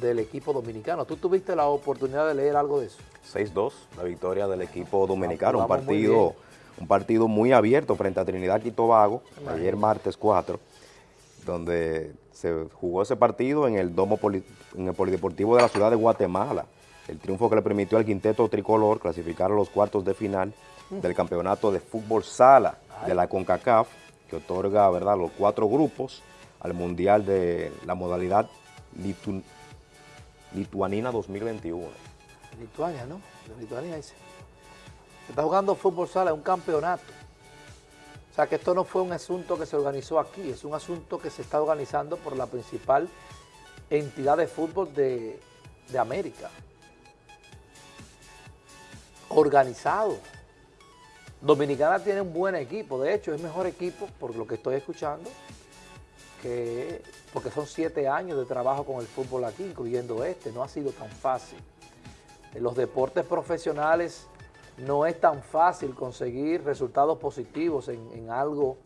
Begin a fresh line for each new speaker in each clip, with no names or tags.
del equipo dominicano. ¿Tú tuviste la oportunidad de leer algo de eso?
6-2, la victoria del equipo dominicano,
Ah,
un
jugamos muy
partido, un partido muy abierto frente a Trinidad y Tobago, ayer martes 4, donde se jugó ese partido en el domo poli- en el polideportivo de la ciudad de Guatemala. El triunfo que le permitió al quinteto tricolor clasificar a los cuartos de final del campeonato de fútbol sala de la CONCACAF, que otorga ¿verdad? los cuatro grupos al mundial de la modalidad litu- lituanina 2021.
Lituania, ¿no? Lituania dice. Se está jugando fútbol sala, es un campeonato. O sea que esto no fue un asunto que se organizó aquí, es un asunto que se está organizando por la principal entidad de fútbol de América. Organizado. Dominicana tiene un buen equipo, de hecho es mejor equipo, por lo que estoy escuchando, que porque son siete años de trabajo con el fútbol aquí, incluyendo este, no ha sido tan fácil. En los deportes profesionales no es tan fácil conseguir resultados positivos en, en algo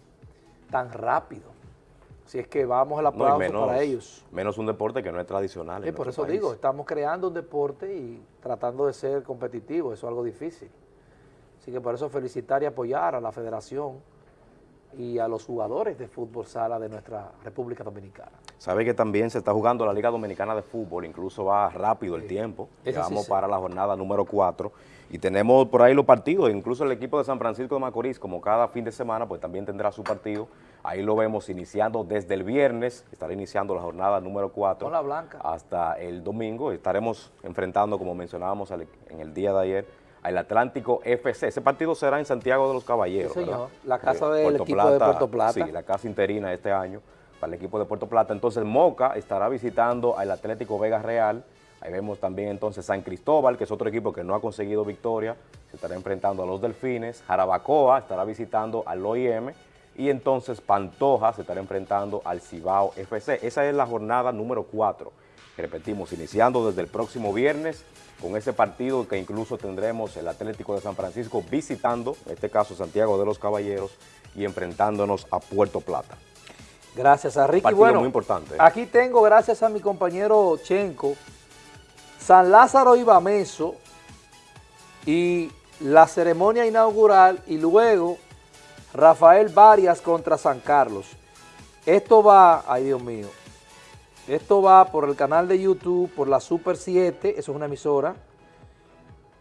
tan rápido. Si es que vamos al
No,
aplauso
menos,
para ellos.
menos un deporte que no es tradicional.
Sí,
en
por eso
país.
digo, estamos creando un deporte y tratando de ser competitivos, eso es algo difícil. Así que por eso felicitar y apoyar a la federación y a los jugadores de fútbol sala de nuestra República Dominicana.
Sabe que también se está jugando la Liga Dominicana de Fútbol, incluso va rápido el tiempo.
Sí
Vamos para la jornada número 4 y tenemos por ahí los partidos, incluso el equipo de San Francisco de Macorís, como cada fin de semana, pues también tendrá su partido. Ahí lo vemos iniciando desde el viernes, estará iniciando la jornada número 4
Con la blanca.
hasta el domingo. Estaremos enfrentando, como mencionábamos al- en el día de ayer, al Atlántico FC. Ese partido será en Santiago de los Caballeros.
Sí. La casa
Eh,
del equipo de Puerto Plata.
Sí, la casa interina este año para el equipo de Puerto Plata. Entonces Moca estará visitando al Atlético Vega Real. Ahí vemos también entonces San Cristóbal, que es otro equipo que no ha conseguido victoria. Se estará enfrentando a los Delfines. Jarabacoa estará visitando al OIM. Y entonces Pantoja se estará enfrentando al Cibao FC. Esa es la jornada número 4. Repetimos, iniciando desde el próximo viernes con ese partido que incluso tendremos el Atlético de San Francisco visitando, en este caso Santiago de los Caballeros, y enfrentándonos a Puerto Plata.
Gracias a Ricky.
Partido
Bueno,
muy importante.
aquí tengo, gracias a mi compañero Chenco, San Lázaro y Bameso y la ceremonia inaugural y luego Rafael Varias contra San Carlos. Esto va, ay Dios mío, esto va por el canal de YouTube, por la Super 7, eso es una emisora,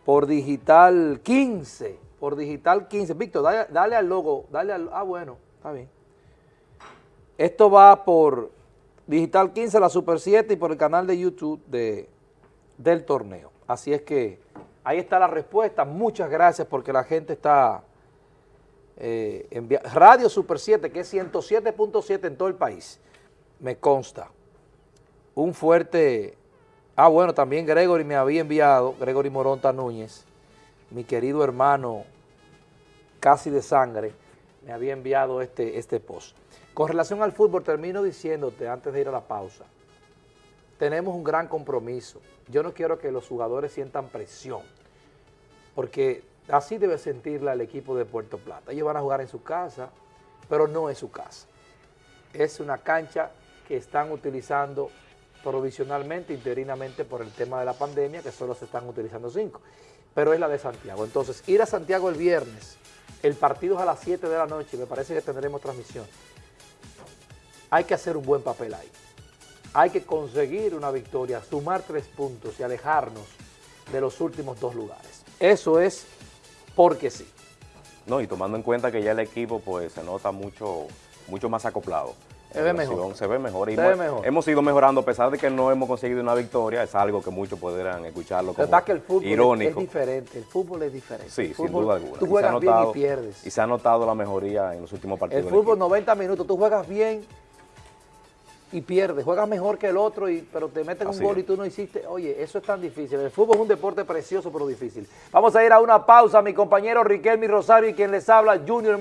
por Digital 15, por Digital 15. Víctor, dale, dale al logo, dale al, ah bueno, está bien. Esto va por Digital 15, la Super 7 y por el canal de YouTube de, del torneo. Así es que ahí está la respuesta. Muchas gracias porque la gente está eh, Radio Super 7, que es 107.7 en todo el país, me consta. Un fuerte... Ah, bueno, también Gregory me había enviado, Gregory Moronta Núñez, mi querido hermano casi de sangre, me había enviado este, este post. Con relación al fútbol, termino diciéndote antes de ir a la pausa, tenemos un gran compromiso. Yo no quiero que los jugadores sientan presión, porque así debe sentirla el equipo de Puerto Plata. Ellos van a jugar en su casa, pero no es su casa. Es una cancha que están utilizando provisionalmente, interinamente por el tema de la pandemia, que solo se están utilizando cinco, pero es la de Santiago. Entonces, ir a Santiago el viernes, el partido es a las 7 de la noche, me parece que tendremos transmisión. Hay que hacer un buen papel ahí. Hay que conseguir una victoria, sumar tres puntos y alejarnos de los últimos dos lugares. Eso es porque sí.
No, y tomando en cuenta que ya el equipo pues se nota mucho, mucho más acoplado.
Se ve mejor.
Se ve mejor. Y
Se ve
hemos-
mejor.
Hemos ido mejorando a pesar de que no hemos conseguido una victoria. Es algo que muchos podrán escucharlo como
que el fútbol es-
irónico.
es diferente, el fútbol es diferente.
Sí, sin duda alguna.
Tú
Y
juegas bien y pierdes.
Y se ha notado la mejoría en los últimos partidos.
El fútbol
equipo.
90 minutos, tú juegas bien y pierdes, juegas mejor que el otro, y, pero te meten un gol
es.
y tú no hiciste. Oye, eso es tan difícil. El fútbol es un deporte precioso, pero difícil. Vamos a ir a una pausa, mi compañero Riquelme Rosario y quien les habla, Junior.